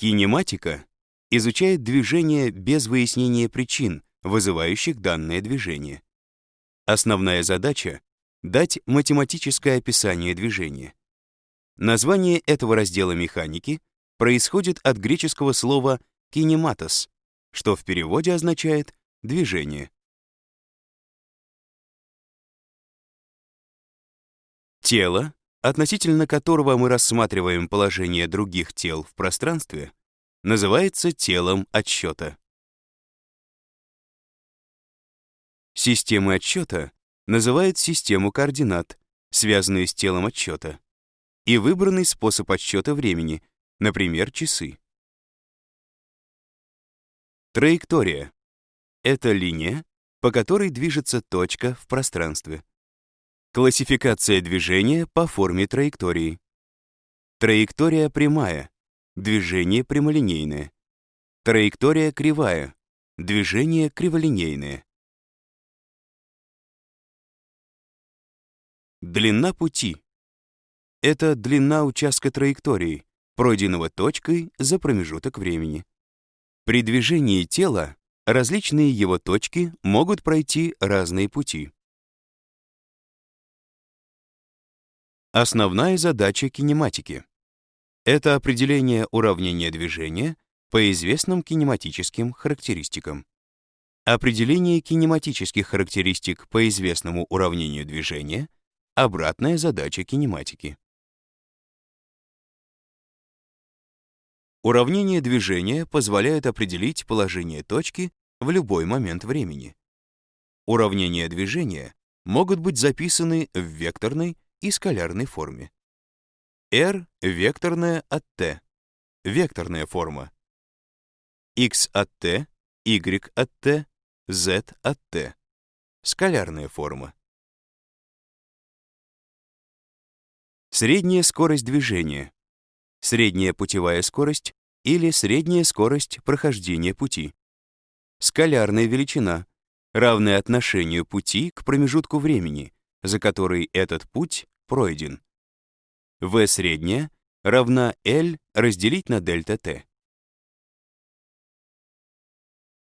Кинематика изучает движение без выяснения причин, вызывающих данное движение. Основная задача — дать математическое описание движения. Название этого раздела механики происходит от греческого слова «кинематос», что в переводе означает «движение». Тело, относительно которого мы рассматриваем положение других тел в пространстве, называется телом отсчета. Системы отсчета называют систему координат, связанную с телом отсчета, и выбранный способ отсчета времени, например, часы. Траектория — это линия, по которой движется точка в пространстве. Классификация движения по форме траектории. Траектория прямая, движение прямолинейное. Траектория кривая, движение криволинейное. Длина пути — это длина участка траектории, пройденного точкой за промежуток времени. При движении тела различные его точки могут пройти разные пути. Основная задача кинематики — это определение уравнения движения по известным кинематическим характеристикам. Определение кинематических характеристик по известному уравнению движения — обратная задача кинематики. Уравнение движения позволяет определить положение точки в любой момент времени. Уравнения движения могут быть записаны в векторной и скалярной форме. R векторная от t, векторная форма. x от t, y от t, z от t, скалярная форма. Средняя скорость движения, средняя путевая скорость или средняя скорость прохождения пути. Скалярная величина, равная отношению пути к промежутку времени, за который этот путь пройден. V средняя равна L разделить на дельта T.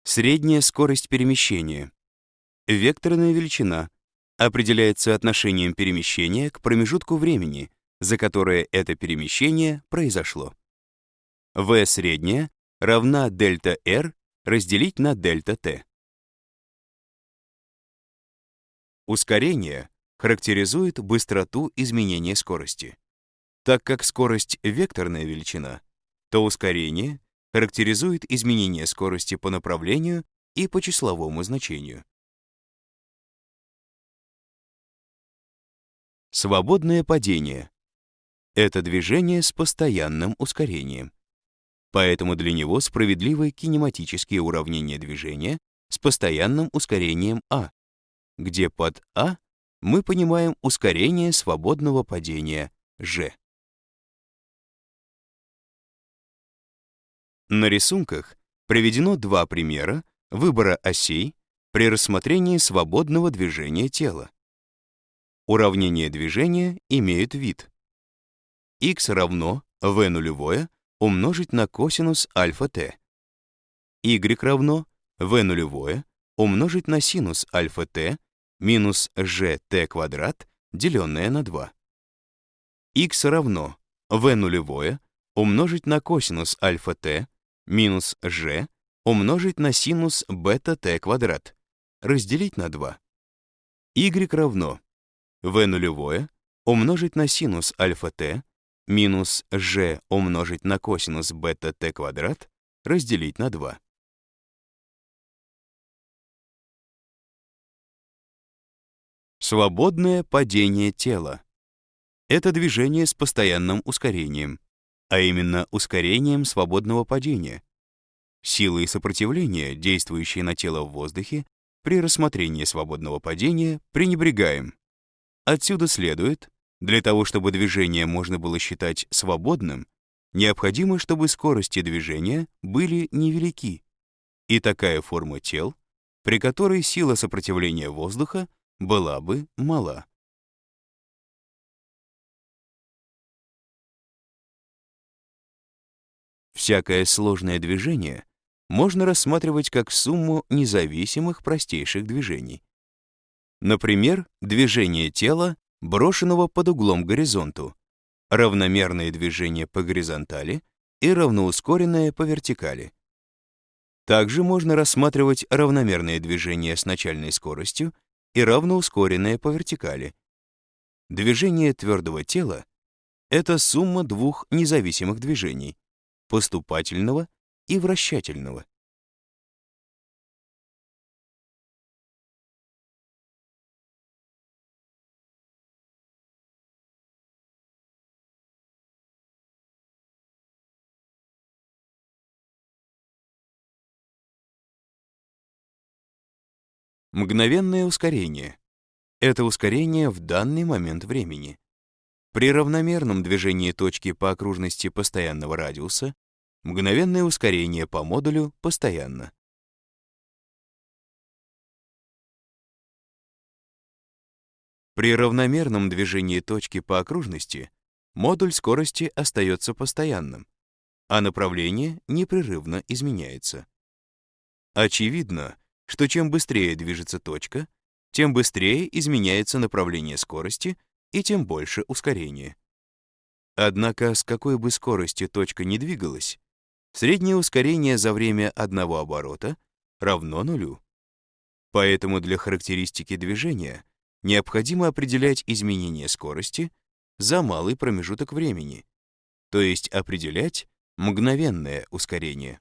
Средняя скорость перемещения. Векторная величина определяется отношением перемещения к промежутку времени, за которое это перемещение произошло. V средняя равна дельта R разделить на дельта T. Ускорение характеризует быстроту изменения скорости. Так как скорость — векторная величина, то ускорение характеризует изменение скорости по направлению и по числовому значению. Свободное падение — это движение с постоянным ускорением. Поэтому для него справедливы кинематические уравнения движения с постоянным ускорением а, где под а мы понимаем ускорение свободного падения g. На рисунках приведено два примера выбора осей при рассмотрении свободного движения тела. Уравнения движения имеют вид. x равно v нулевое умножить на косинус альфа t. y равно v нулевое умножить на синус альфа t минус gt квадрат, деленное на 2. x равно v нулевое умножить на косинус альфа t минус g умножить на синус бета t квадрат, разделить на 2. y равно v нулевое умножить на синус альфа t минус g умножить на косинус бета t квадрат, разделить на 2. Свободное падение тела. Это движение с постоянным ускорением, а именно ускорением свободного падения. Силы и сопротивление, действующие на тело в воздухе, при рассмотрении свободного падения пренебрегаем. Отсюда следует, для того, чтобы движение можно было считать свободным, необходимо, чтобы скорости движения были невелики, и такая форма тел, при которой сила сопротивления воздуха была бы мала. Всякое сложное движение можно рассматривать как сумму независимых простейших движений. Например, движение тела, брошенного под углом к горизонту, равномерные движения по горизонтали и равноускоренное по вертикали. Также можно рассматривать равномерные движения с начальной скоростью и равноускоренное по вертикали. Движение твердого тела — это сумма двух независимых движений — поступательного и вращательного. Мгновенное ускорение — это ускорение в данный момент времени. При равномерном движении точки по окружности постоянного радиуса мгновенное ускорение по модулю постоянно. При равномерном движении точки по окружности модуль скорости остается постоянным, а направление непрерывно изменяется. Очевидно, что чем быстрее движется точка, тем быстрее изменяется направление скорости и тем больше ускорение. Однако с какой бы скоростью точка не двигалась, среднее ускорение за время одного оборота равно нулю. Поэтому для характеристики движения необходимо определять изменение скорости за малый промежуток времени, то есть определять мгновенное ускорение.